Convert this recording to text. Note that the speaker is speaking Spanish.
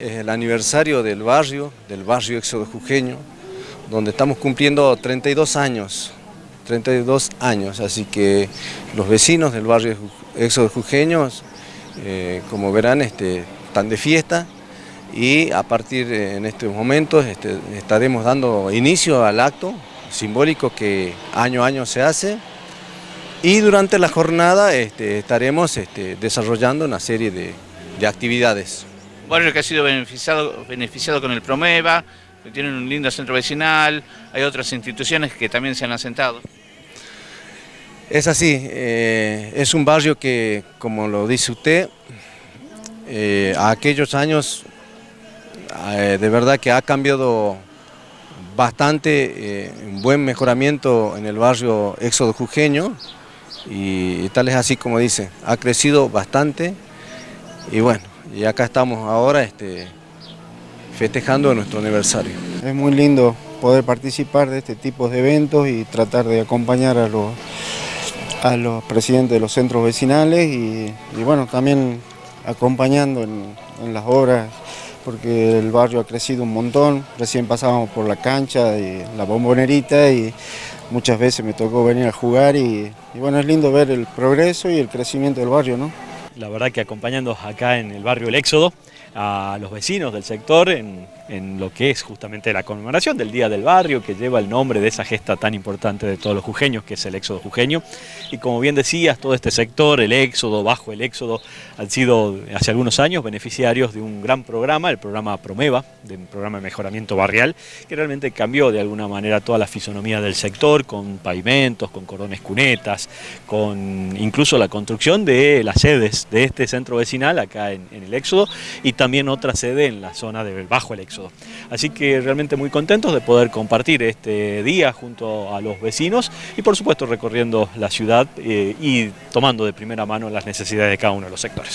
Es el aniversario del barrio, del barrio Éxodo Jujeño, donde estamos cumpliendo 32 años, 32 años, así que los vecinos del barrio Éxodo Jujeño, eh, como verán, este, están de fiesta y a partir de en estos momentos este, estaremos dando inicio al acto simbólico que año a año se hace y durante la jornada este, estaremos desarrollando una serie de actividades. Barrio que ha sido beneficiado, beneficiado con el Promeva, que tienen un lindo centro vecinal, hay otras instituciones que también se han asentado. Es así, eh, es un barrio que, como lo dice usted, eh, a aquellos años eh, de verdad que ha cambiado bastante, un buen mejoramiento en el barrio Éxodo Jujeño, y tal es así como dice, ha crecido bastante y bueno, y acá estamos ahora este, festejando nuestro aniversario. Es muy lindo poder participar de este tipo de eventos y tratar de acompañar a los, a los presidentes de los centros vecinales y, bueno, también acompañando en, en, las obras porque el barrio ha crecido un montón, recién pasábamos por la cancha y la bombonerita y muchas veces me tocó venir a jugar y, y, bueno, es lindo ver el progreso y el crecimiento del barrio, ¿no? La verdad que acompañando acá en el barrio El Éxodo a los vecinos del sector en, en, lo que es justamente la conmemoración del Día del Barrio, que lleva el nombre de esa gesta tan importante de todos los jujeños, que es el Éxodo Jujeño. Y como bien decías, todo este sector, el Éxodo, bajo el Éxodo, han sido hace algunos años beneficiarios de un gran programa, el programa Promeva, de un programa de mejoramiento barrial, que realmente cambió de alguna manera toda la fisonomía del sector, con pavimentos, con cordones cunetas, con incluso la construcción de las sedes de este centro vecinal acá en, el Éxodo, y otra sede en la zona del Bajo el Éxodo. Así que realmente muy contentos de poder compartir este día junto a los vecinos y por supuesto recorriendo la ciudad eh, y tomando de primera mano las necesidades de cada uno de los sectores.